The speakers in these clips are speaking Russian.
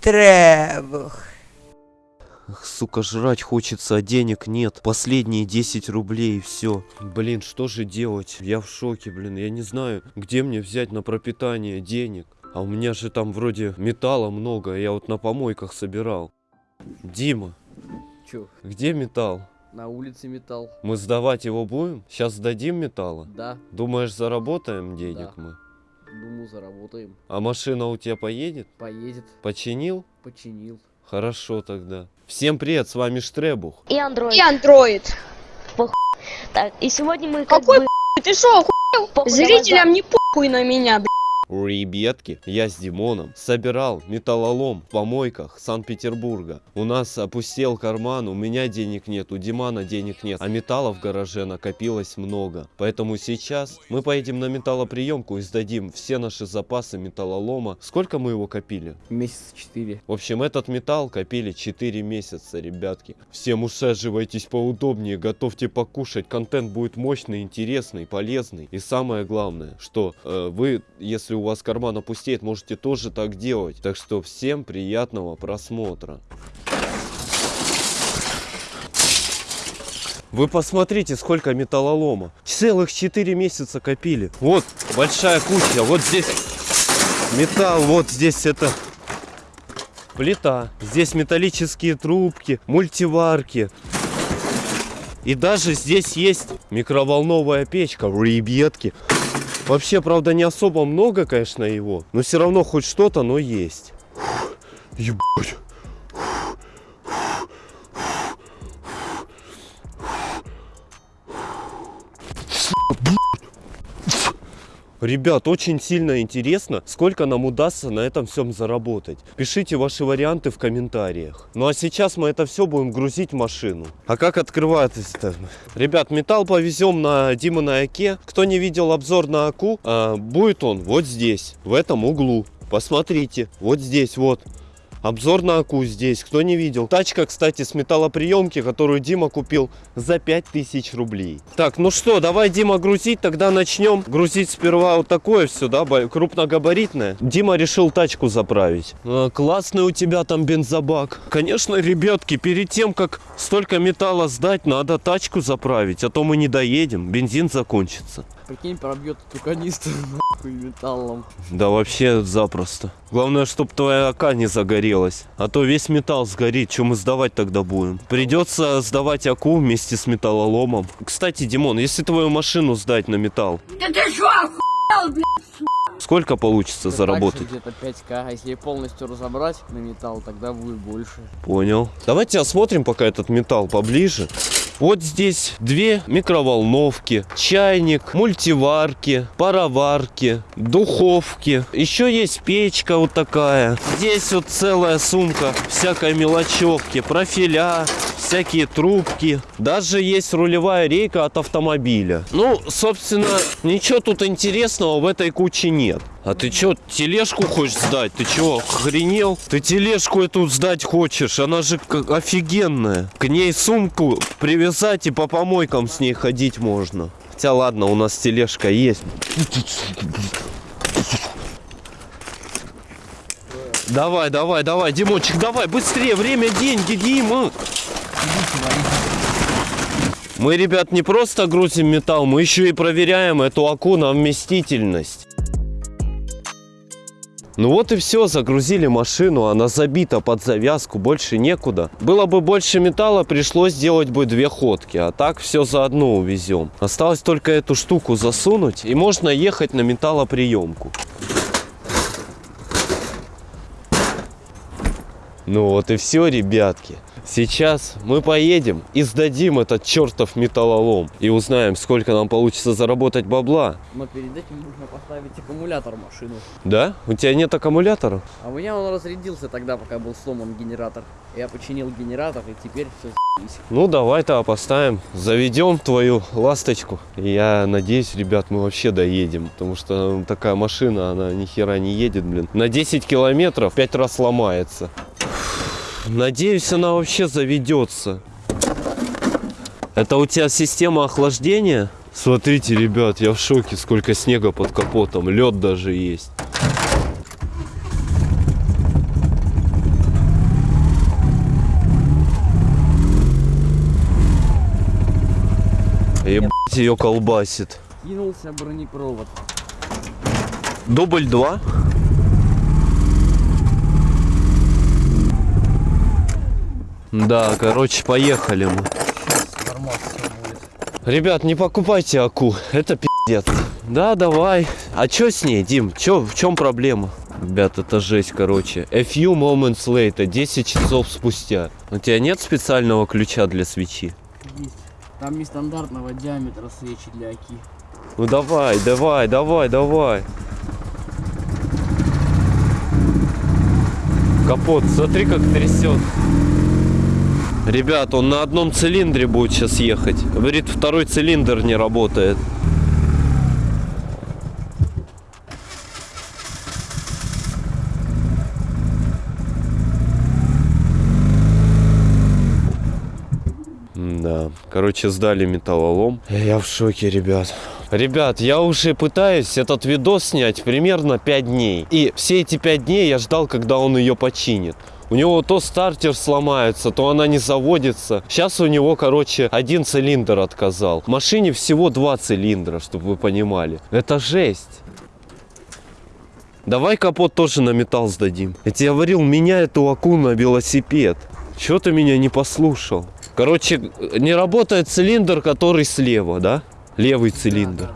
Штребух. Ах, сука, жрать хочется, а денег нет. Последние 10 рублей и все. Блин, что же делать? Я в шоке, блин. Я не знаю, где мне взять на пропитание денег. А у меня же там вроде металла много. Я вот на помойках собирал. Дима, Чё, где металл? на улице металл? Мы сдавать его будем? Сейчас сдадим металла? Да, Думаешь, заработаем денег Да. мы? Думаю, заработаем. А машина у тебя поедет? Поедет, Починил? починил. Хорошо тогда. Всем привет, с вами Штребух. И андроид. И андроид. Так, и сегодня мы как Какой бы... Ты шо, охуел? Зрителям не похуй на меня, блядь. Ребятки, я с Димоном собирал металлолом в помойках Санкт-Петербурга. У нас опустел карман, у меня денег нет, у Димана денег нет, а металла в гараже накопилось много. Поэтому сейчас мы поедем на металлоприемку и сдадим все наши запасы металлолома. Сколько мы его копили? Месяца четыре. В общем, этот металл копили 4 месяца, ребятки. Всем усаживайтесь поудобнее, готовьте покушать. Контент будет мощный, интересный, полезный. И самое главное, что э, вы, если у вас карман опустеет, можете тоже так делать. Так что всем приятного просмотра. Вы посмотрите, сколько металлолома. Целых 4 месяца копили. Вот, большая куча. Вот здесь металл, вот здесь это плита. Здесь металлические трубки, мультиварки. И даже здесь есть микроволновая печка, ребятки. Вообще, правда, не особо много, конечно, его. Но все равно хоть что-то, но есть. Фух, Ебать. Ребят, очень сильно интересно, сколько нам удастся на этом всем заработать. Пишите ваши варианты в комментариях. Ну а сейчас мы это все будем грузить в машину. А как открывается-то? Ребят, металл повезем на Дима на Оке. Кто не видел обзор на Аку, а, будет он вот здесь, в этом углу. Посмотрите, вот здесь вот. Обзор на Аку здесь, кто не видел. Тачка, кстати, с металлоприемки, которую Дима купил за 5000 рублей. Так, ну что, давай, Дима, грузить, тогда начнем. Грузить сперва вот такое все, да, крупногабаритное. Дима решил тачку заправить. А, классный у тебя там бензобак. Конечно, ребятки, перед тем, как столько металла сдать, надо тачку заправить, а то мы не доедем, бензин закончится. Прикинь, пробьет эту канистру нахуй металлом. Да вообще запросто. Главное, чтоб твоя АК не загорелась. А то весь металл сгорит. Что мы сдавать тогда будем? Придется сдавать АКУ вместе с металлоломом. Кстати, Димон, если твою машину сдать на металл, Да ты шо, охуел, блядь? сколько получится Это заработать? где-то 5к, а если полностью разобрать на металл, тогда будет больше. Понял. Давайте осмотрим пока этот металл поближе. Вот здесь две микроволновки, чайник, мультиварки, пароварки, духовки. Еще есть печка вот такая. Здесь вот целая сумка всякой мелочевки, профиля, всякие трубки. Даже есть рулевая рейка от автомобиля. Ну, собственно, ничего тут интересного в этой куче нет. А ты чё, тележку хочешь сдать? Ты чё, охренел? Ты тележку эту сдать хочешь? Она же офигенная. К ней сумку привязать и по помойкам с ней ходить можно. Хотя ладно, у нас тележка есть. Давай, давай, давай, Димончик, давай, быстрее, время, деньги, Дима. Мы, ребят, не просто грузим металл, мы еще и проверяем эту аку на вместительность. Ну вот и все, загрузили машину, она забита под завязку, больше некуда. Было бы больше металла, пришлось сделать бы две ходки, а так все заодно увезем. Осталось только эту штуку засунуть, и можно ехать на металлоприемку. Ну вот и все, ребятки. Сейчас мы поедем и сдадим этот чертов металлолом. И узнаем, сколько нам получится заработать бабла. Но перед этим нужно поставить аккумулятор в машину. Да? У тебя нет аккумулятора? А у меня он разрядился тогда, пока был сломан генератор. Я починил генератор и теперь все Ну, давай-то поставим, заведем твою ласточку. Я надеюсь, ребят, мы вообще доедем, потому что такая машина, она ни хера не едет, блин. На 10 километров 5 раз ломается. Надеюсь, она вообще заведется. Это у тебя система охлаждения? Смотрите, ребят, я в шоке, сколько снега под капотом. Лед даже есть. Ебать, ее колбасит. Кинулся бронепровод. Дубль 2. Да, короче, поехали мы. Ребят, не покупайте аку, это пиздец. Да, давай. А чё с ней, Дим? Чё, в чем проблема? Ребят, это жесть, короче. A few moments later, 10 часов спустя. У тебя нет специального ключа для свечи? Есть. Там нестандартного диаметра свечи для оки. Ну давай, давай, давай, давай. Капот, смотри, как трясет. Ребят, он на одном цилиндре будет сейчас ехать. Говорит, второй цилиндр не работает. Да, короче, сдали металлолом. Я в шоке, ребят. Ребят, я уже пытаюсь этот видос снять примерно 5 дней. И все эти 5 дней я ждал, когда он ее починит. У него то стартер сломается, то она не заводится. Сейчас у него, короче, один цилиндр отказал. В машине всего два цилиндра, чтобы вы понимали. Это жесть. Давай капот тоже на металл сдадим. Я тебе говорил, меняй эту аку на велосипед. Чего ты меня не послушал? Короче, не работает цилиндр, который слева, да? Левый цилиндр.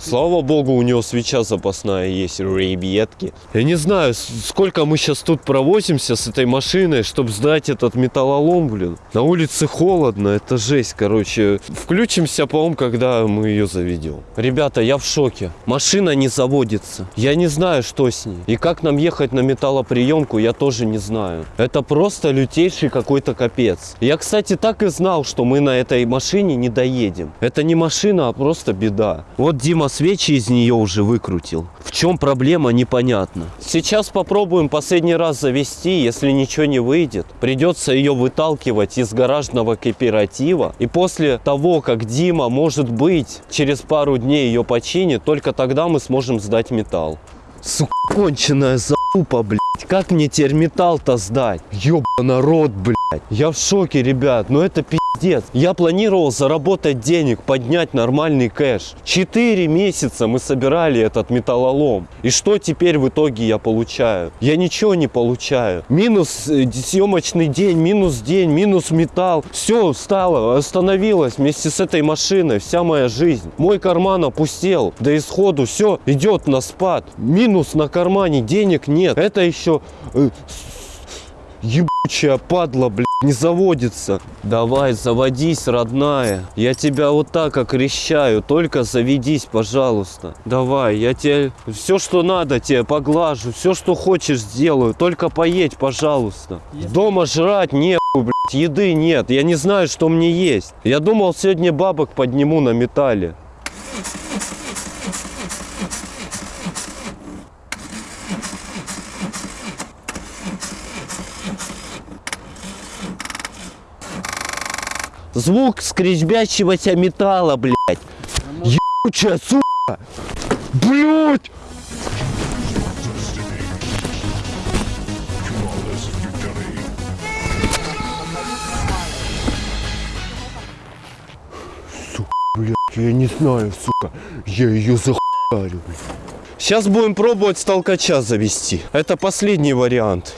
Слава богу, у него свеча запасная есть, ребятки. Я не знаю, сколько мы сейчас тут провозимся с этой машиной, чтобы сдать этот металлолом, блин. На улице холодно, это жесть, короче. Включимся, по-моему, когда мы ее заведем. Ребята, я в шоке. Машина не заводится. Я не знаю, что с ней. И как нам ехать на металлоприемку, я тоже не знаю. Это просто лютейший какой-то капец. Я, кстати, так и знал, что мы на этой машине не доедем. Это не машина, а просто беда. Вот Дима свечи из нее уже выкрутил. В чем проблема, непонятно. Сейчас попробуем последний раз завести. Если ничего не выйдет, придется ее выталкивать из гаражного кооператива. И после того, как Дима, может быть, через пару дней ее починит, только тогда мы сможем сдать металл. Сука, конченая залупа, блядь. Как мне теперь металл-то сдать? Ёба народ, блядь. Я в шоке, ребят. Ну это пиздец. Я планировал заработать денег, поднять нормальный кэш. Четыре месяца мы собирали этот металлолом. И что теперь в итоге я получаю? Я ничего не получаю. Минус э, съемочный день, минус день, минус металл. Все стало, остановилось вместе с этой машиной. Вся моя жизнь. Мой карман опустел. До исходу все идет на спад. Минус на кармане, денег нет. Это еще э, Ебучая падла, блядь, не заводится. Давай, заводись, родная. Я тебя вот так окрещаю. Только заведись, пожалуйста. Давай, я тебе все, что надо, тебе поглажу. Все, что хочешь, сделаю. Только поедь, пожалуйста. Дома жрать нехуй, блядь, еды нет. Я не знаю, что мне есть. Я думал, сегодня бабок подниму на металле. Звук скрежбящегося металла, блядь. Ебучая, сука. Блядь. Сука, блядь, я не знаю, сука. Я ее захуярю, Сейчас будем пробовать с завести. Это последний вариант.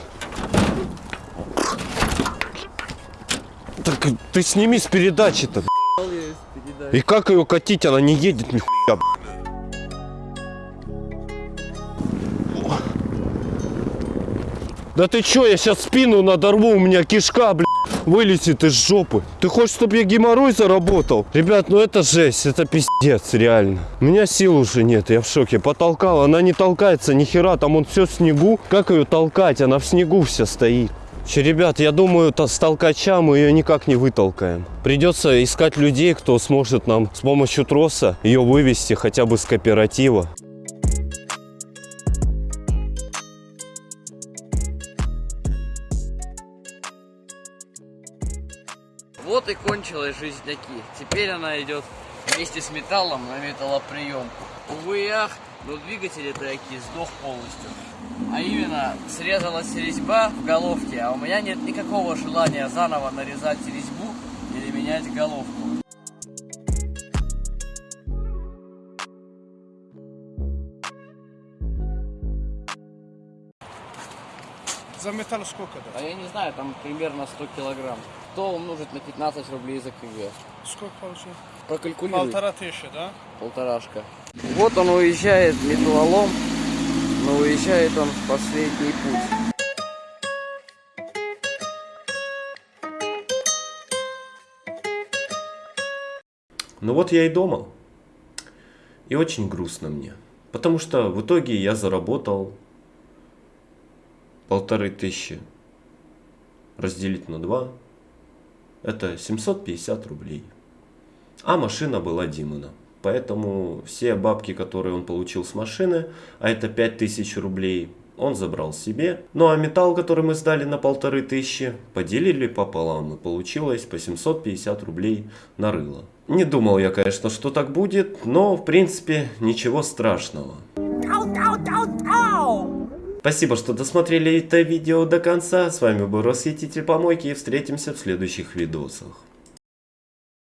Так ты сними с передачи-то. И как ее катить? Она не едет нихуя. Да ты чё, я сейчас спину надорву, у меня кишка, блядь, вылезет из жопы. Ты хочешь, чтобы я геморрой заработал? Ребят, ну это жесть, это пиздец, реально. У меня сил уже нет, я в шоке. Потолкал, она не толкается ни хера, там он все в снегу. Как ее толкать? Она в снегу вся стоит. Че, ребят, я думаю, то с толкача мы ее никак не вытолкаем. Придется искать людей, кто сможет нам с помощью троса ее вывести хотя бы с кооператива. Вот и кончилась жизнь таки. Теперь она идет вместе с металлом на металлоприемку. Увы ах, но двигатель это таки сдох полностью. А именно, срезалась резьба в головке, а у меня нет никакого желания заново нарезать резьбу или менять головку. За металл сколько да? А я не знаю, там примерно 100 килограмм. То умножить на 15 рублей за КГ. Сколько получилось? Прокалькулируй. Полтора тысячи, да? Полторашка. Вот он уезжает, металлолом, но уезжает он в последний путь. Ну вот я и дома. И очень грустно мне. Потому что в итоге я заработал полторы тысячи разделить на два. Это 750 рублей. А машина была Димона. Поэтому все бабки, которые он получил с машины, а это 5000 рублей, он забрал себе. Ну а металл, который мы сдали на полторы тысячи, поделили пополам. И получилось по 750 рублей на рыло. Не думал я, конечно, что так будет, но в принципе ничего страшного. Спасибо, что досмотрели это видео до конца. С вами был Расхититель Помойки и встретимся в следующих видосах.